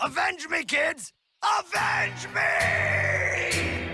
Avenge me, kids! Avenge me!